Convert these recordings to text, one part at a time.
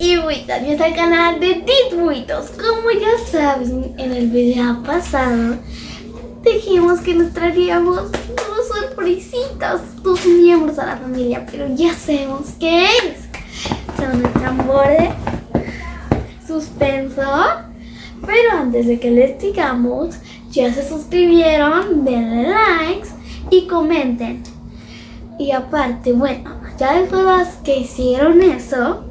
y y al canal de Buitos. Como ya saben, en el video pasado dijimos que nos traeríamos dos sorpresitas, dos miembros a la familia, pero ya sabemos qué es. Son el tambor de suspenso. Pero antes de que les digamos, ya se suscribieron, denle likes y comenten. Y aparte, bueno, ya después que hicieron eso,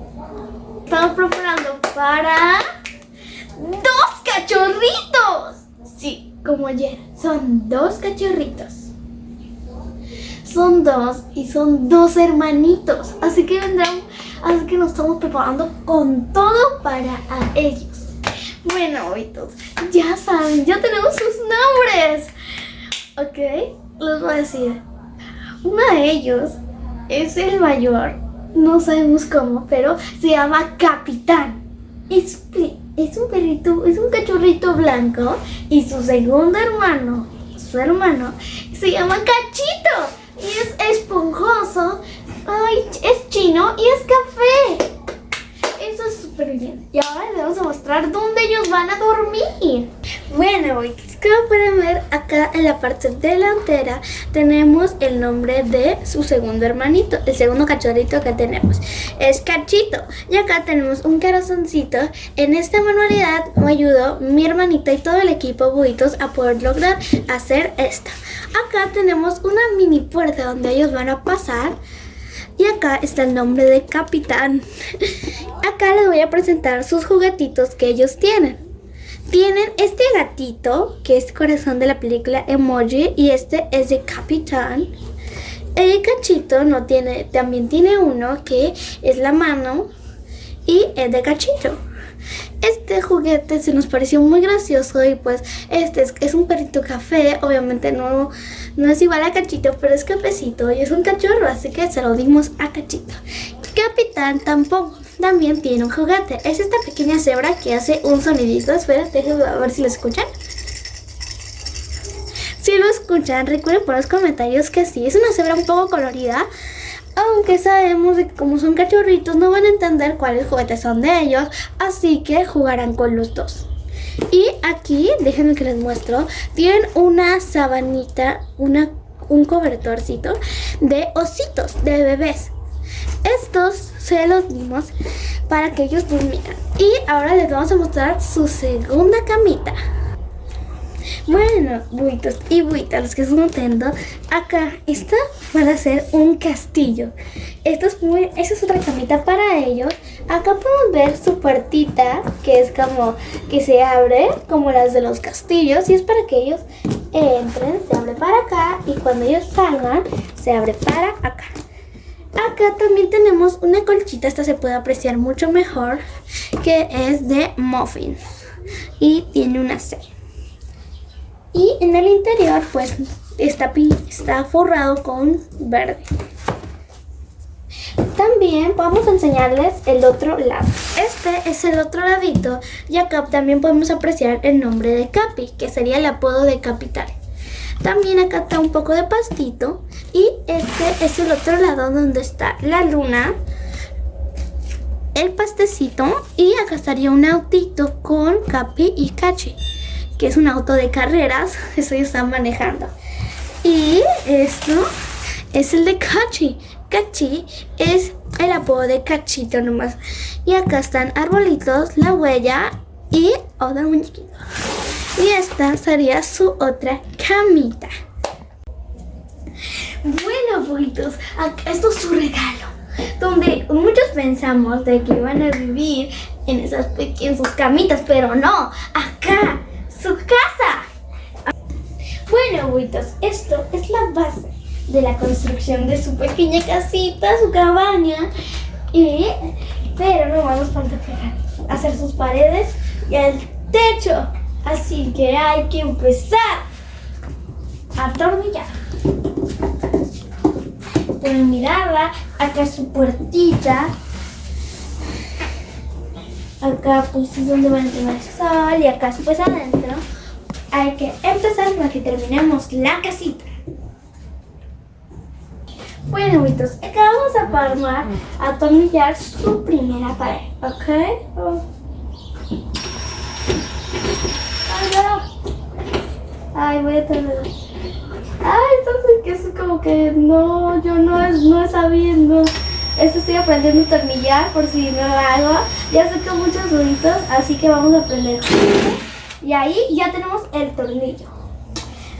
estamos preparando para dos cachorritos. Sí, como ayer, son dos cachorritos. Son dos y son dos hermanitos. Así que vendrán, así que nos estamos preparando con todo para ellos. Bueno, oitos, ya saben, ya tenemos sus nombres. Ok, les voy a decir. Uno de ellos es el mayor, no sabemos cómo, pero se llama Capitán. Es, es un perrito, es un cachorrito blanco y su segundo hermano, su hermano, se llama Cachito y es esponjoso, ay, es chino y es café. Eso es súper bien. Y ahora les vamos a mostrar dónde ellos van a dormir. Bueno, como pueden ver acá en la parte delantera tenemos el nombre de su segundo hermanito, el segundo cachorrito que tenemos. Es Cachito. Y acá tenemos un corazoncito. En esta manualidad me ayudó mi hermanita y todo el equipo Buitos a poder lograr hacer esta. Acá tenemos una mini puerta donde ellos van a pasar. Y acá está el nombre de Capitán. Acá les voy a presentar sus juguetitos que ellos tienen. Tienen este gatito, que es corazón de la película Emoji, y este es de Capitán. El cachito no tiene, también tiene uno que es la mano y es de cachito. Este juguete se nos pareció muy gracioso y pues este es, un perrito café, obviamente no, no es igual a Cachito, pero es cafecito y es un cachorro, así que se lo dimos a Cachito. Capitán tampoco, también tiene un juguete, es esta pequeña cebra que hace un sonidito, espera, déjenme a ver si lo escuchan. Si lo escuchan, recuerden por los comentarios que sí, es una cebra un poco colorida, aunque sabemos que como son cachorritos no van a entender cuáles juguetes son de ellos, así que jugarán con los dos. Y aquí, déjenme que les muestro, tienen una sabanita, una, un cobertorcito de ositos, de bebés. Estos se los dimos para que ellos durmieran. Y ahora les vamos a mostrar su segunda camita. Bueno, buitos y buitas, los que están notando, acá está para hacer un castillo. Esto es esa es otra camita para ellos. Acá podemos ver su puertita, que es como que se abre, como las de los castillos. Y es para que ellos entren, se abre para acá. Y cuando ellos salgan, se abre para acá. Acá también tenemos una colchita, esta se puede apreciar mucho mejor, que es de muffin. Y tiene una C. Y en el interior pues está, está forrado con verde. También vamos a enseñarles el otro lado. Este es el otro ladito y acá también podemos apreciar el nombre de Capi, que sería el apodo de Capital. También acá está un poco de pastito y este es el otro lado donde está la luna, el pastecito y acá estaría un autito con Capi y Cachi que es un auto de carreras, eso ya están manejando. Y esto es el de Cachi. Cachi es el apodo de Cachito nomás. Y acá están arbolitos, la huella y otro muñequito. Y esta sería su otra camita. Bueno, abuelitos, esto es su regalo. Donde muchos pensamos de que iban a vivir en esas pequeñas sus camitas, pero no. Acá su casa. Bueno, abuelitos, esto es la base de la construcción de su pequeña casita, su cabaña. Y, pero no vamos pegar, hacer sus paredes y el techo. Así que hay que empezar a atornillar. Pueden mirarla, acá su puertita acá pues es donde van a tener el sol y acá pues adentro hay que empezar para que terminemos la casita. Bueno, amiguitos, acá vamos a palmar, a atornillar su primera pared, ¿ok? Ay, no. Ay, voy a tener... Ay, entonces que es como que no, yo no, no sabía, no. Esto estoy aprendiendo a atornillar por si no lo hago. Ya saco muchos ruidos, así que vamos a aprender. Y ahí ya tenemos el tornillo.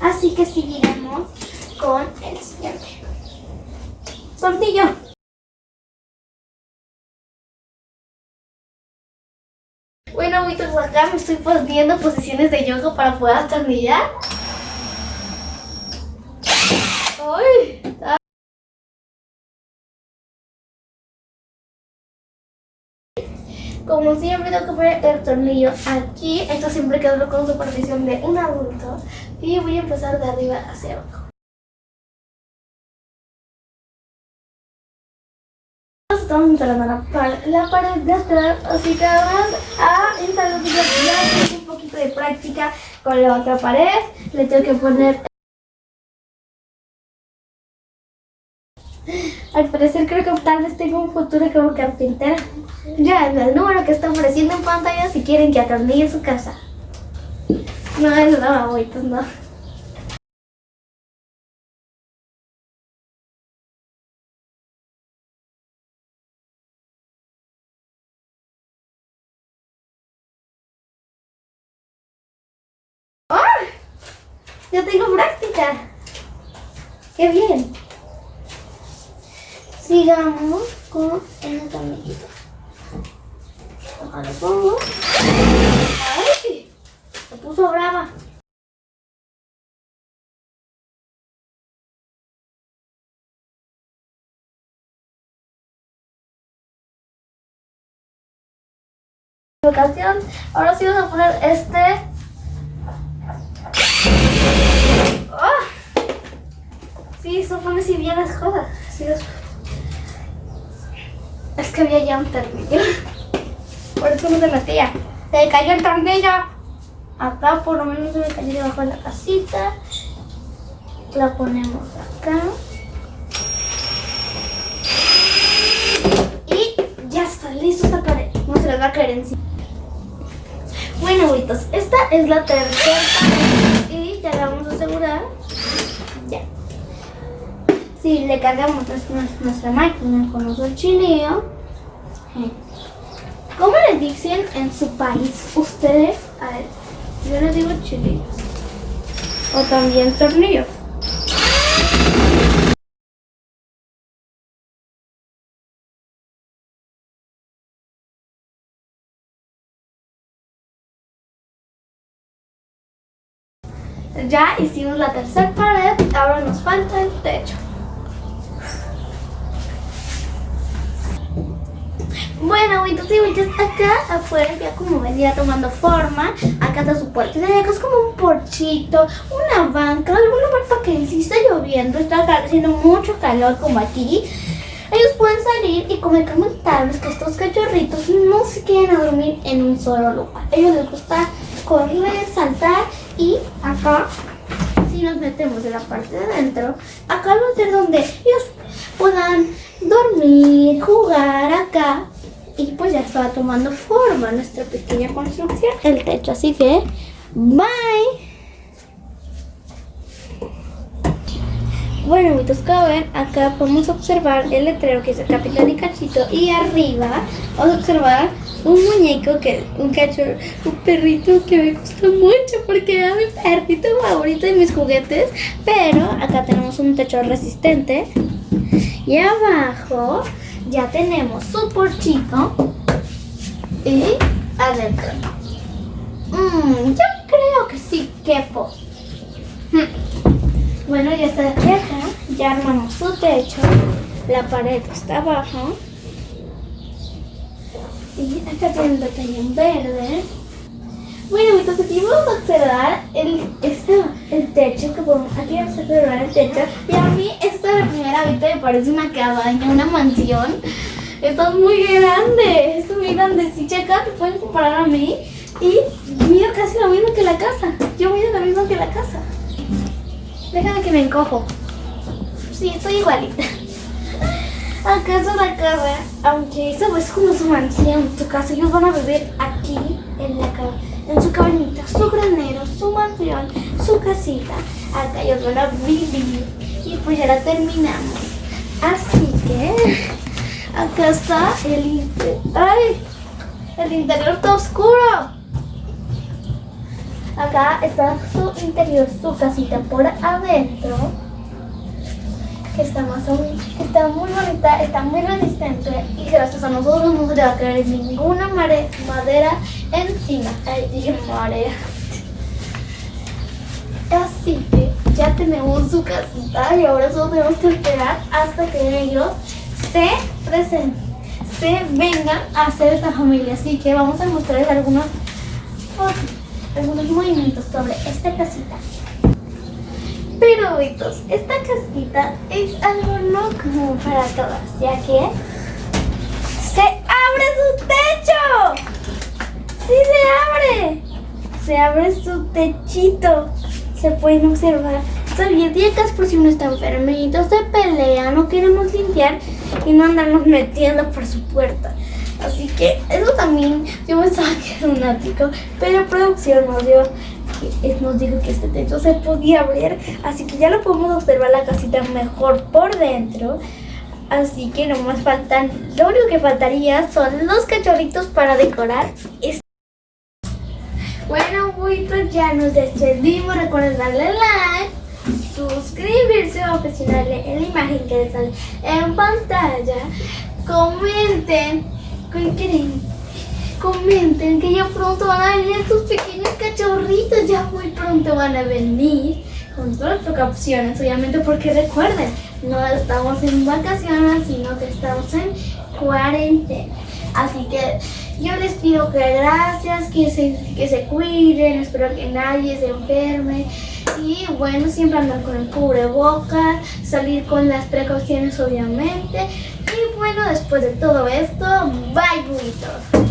Así que seguiremos con el siguiente. Tornillo. Bueno, amiguitos, acá me estoy poniendo posiciones de yoga para poder atornillar. Como siempre tengo que poner el tornillo aquí. Esto siempre quedó con supervisión de un adulto. Y voy a empezar de arriba hacia abajo. Estamos instalando la, pared, la pared de atrás, así que vamos a instalar un poquito de práctica con la otra pared. Le tengo que poner Al parecer creo que tal vez tengo un futuro como carpintera. Ya, el número que está apareciendo en pantalla si quieren que atornille su casa. No, es no, abuelitos, no. ¡Ah! Ya tengo práctica. ¡Qué bien! Sigamos con el tornillito. Ahora lo pongo. ¡Ay! Se puso brava. ahora sí vamos a poner este. ¡Oh! Sí, eso pone si bien las cosas. Sí, es que había ya un tornillo. Por eso no se metía. Se cayó el tornillo. Acá por lo menos se me cayó debajo de la casita. La ponemos acá. Y ya está listo esta pared. No se les va a caer encima. Bueno, abuelitos, esta es la tercera pared. Y ya la vamos a asegurar. Ya. Si le cargamos nuestra máquina con nuestro chinillo, eh, ¿cómo le dicen en su país ustedes? A ver, yo les digo chilillos. O también tornillos. Ya hicimos la tercera pared, ahora nos falta el techo. Bueno, entonces acá afuera ya como ven ya tomando forma. Acá está su puerta. Acá es como un porchito, una banca, algún lugar para que si está lloviendo, está haciendo mucho calor como aquí. Ellos pueden salir y como comentarles que estos cachorritos no se queden a dormir en un solo lugar. A ellos les gusta correr, saltar y acá si nos metemos en la parte de adentro, acá va a ser donde ellos puedan dormir, jugar acá y pues ya estaba tomando forma nuestra pequeña construcción, el techo. Así que, bye. Bueno, amiguitos, como ven, acá podemos observar el letrero que es el Capitán y Cachito y arriba vamos a observar un muñeco que, un cachorro, un perrito que me gusta mucho porque es mi perrito favorito de mis juguetes, pero acá tenemos un techo resistente y abajo ya tenemos su porchito y adentro. Mmm, yo creo que sí quepo. Hmm. Bueno, ya está de acá, ya armamos su techo, la pared está abajo. Y acá tiene un detalle verde. Bueno, entonces aquí vamos a observar el, este, el techo, que podemos, aquí vamos a observar el techo. Y a mí esta es la primera vista me parece una cabaña, una mansión. Esto es muy grande, esto es muy grande. Si checa, te pueden comparar a mí. Y mido casi lo mismo que la casa. Yo mido lo mismo que la casa. Déjame que me encojo. Sí, estoy igualita. Acá es una casa, aunque eso es como su mansión, su casa. Ellos van a vivir aquí, en la ca- en su cabañita, su granero, su mansión, su casita. Acá ellos van a vivir. Y pues ya la terminamos. Así que acá está el interior. ¡Ay! El interior está oscuro. Acá está su interior, su casita por adentro. O menos- está muy bonita, está muy resistente y gracias a nosotros no se le va a caer ninguna mare- madera encima. Ay, dije marea. Así que ya tenemos su casita y ahora solo tenemos que esperar hasta que ellos se presenten, se vengan a hacer esta familia. Así que vamos a mostrarles algunos, algunos movimientos sobre esta casita. Pero, Betos, esta casita es algo no común para todas, ya que se abre su techo. ¡Sí se abre! Se abre su techito. Se pueden observar servilletas por si uno está enfermito, se pelea, no queremos limpiar y no andarnos metiendo por su puerta. Así que eso también, yo pensaba que era un ático, pero producción nos dio, que- nos dijo que este techo se podía abrir, así que ya lo podemos observar la casita mejor por dentro. Así que no más faltan, lo único que faltaría son los cachorritos para decorar este bueno, buitos, ya nos despedimos. Recuerden darle like, suscribirse o presionarle en la imagen que les sale en pantalla. Comenten, ¿qué quieren? Comenten que ya pronto van a venir estos pequeños cachorritos. Ya muy pronto van a venir con todas las precauciones, obviamente, porque recuerden, no estamos en vacaciones, sino que estamos en cuarentena. Así que yo les pido que gracias, que se, que se cuiden, espero que nadie se enferme. Y bueno, siempre andar con el cubrebocas, salir con las precauciones obviamente. Y bueno, después de todo esto, bye, buitos.